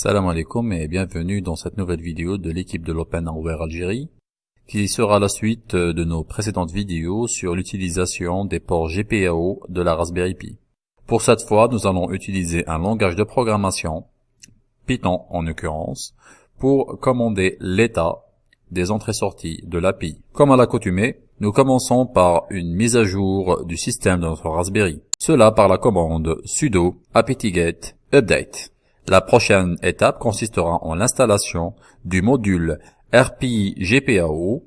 Salam alaikum et bienvenue dans cette nouvelle vidéo de l'équipe de l'Open Hardware Algérie qui sera la suite de nos précédentes vidéos sur l'utilisation des ports GPIO de la Raspberry Pi. Pour cette fois, nous allons utiliser un langage de programmation, Python en l'occurrence, pour commander l'état des entrées-sorties de l'API. Comme à l'accoutumée, nous commençons par une mise à jour du système de notre Raspberry. Cela par la commande sudo apt-get update. La prochaine étape consistera en l'installation du module RPI GPAO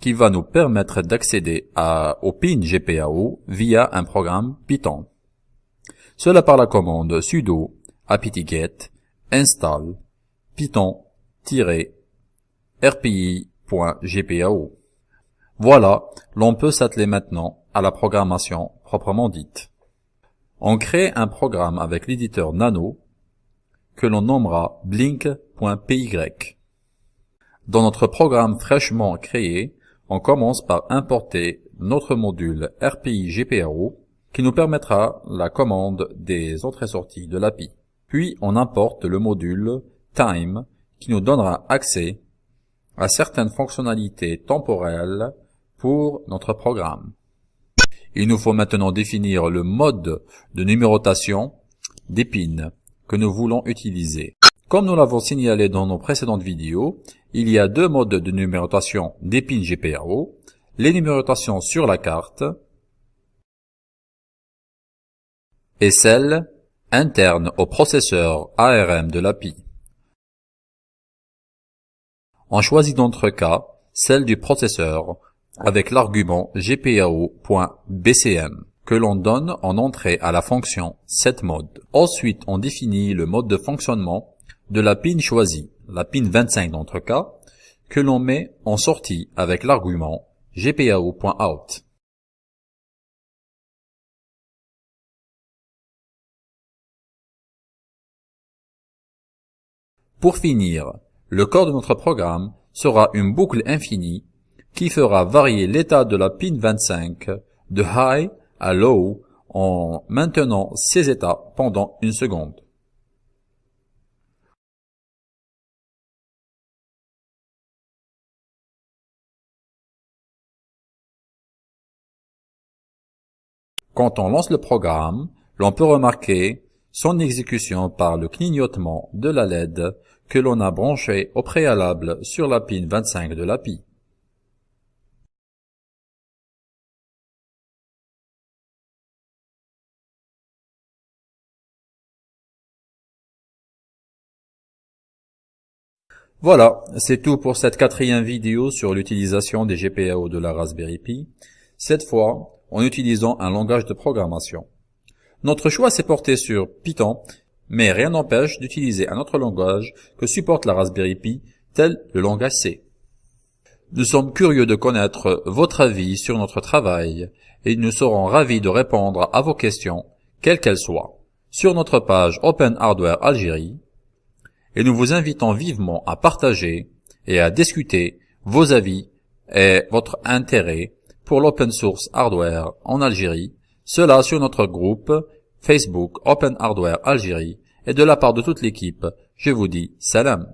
qui va nous permettre d'accéder au PIN GPAO via un programme Python. Cela par la commande sudo apt-get install python-rpi.gpao. Voilà, l'on peut s'atteler maintenant à la programmation proprement dite. On crée un programme avec l'éditeur Nano que l'on nommera blink.py. Dans notre programme fraîchement créé, on commence par importer notre module RPI GPAO qui nous permettra la commande des entrées-sorties de l'API. Puis on importe le module time qui nous donnera accès à certaines fonctionnalités temporelles pour notre programme. Il nous faut maintenant définir le mode de numérotation des pins que nous voulons utiliser. Comme nous l'avons signalé dans nos précédentes vidéos, il y a deux modes de numérotation des pins GPIO, les numérotations sur la carte et celle interne au processeur ARM de l'API. On choisit dans notre cas celle du processeur avec l'argument gpao.bcm que l'on donne en entrée à la fonction setMode. Ensuite, on définit le mode de fonctionnement de la pin choisie, la pin 25 dans notre cas, que l'on met en sortie avec l'argument gpao.out. Pour finir, le corps de notre programme sera une boucle infinie qui fera varier l'état de la pin 25 de high à low en maintenant ces états pendant une seconde. Quand on lance le programme, l'on peut remarquer son exécution par le clignotement de la LED que l'on a branché au préalable sur la pin 25 de l'API. Voilà, c'est tout pour cette quatrième vidéo sur l'utilisation des GPIO de la Raspberry Pi, cette fois en utilisant un langage de programmation. Notre choix s'est porté sur Python, mais rien n'empêche d'utiliser un autre langage que supporte la Raspberry Pi, tel le langage C. Nous sommes curieux de connaître votre avis sur notre travail et nous serons ravis de répondre à vos questions, quelles qu'elles soient, sur notre page Open Hardware Algérie et nous vous invitons vivement à partager et à discuter vos avis et votre intérêt pour l'open source hardware en Algérie, cela sur notre groupe Facebook Open Hardware Algérie et de la part de toute l'équipe, je vous dis salam.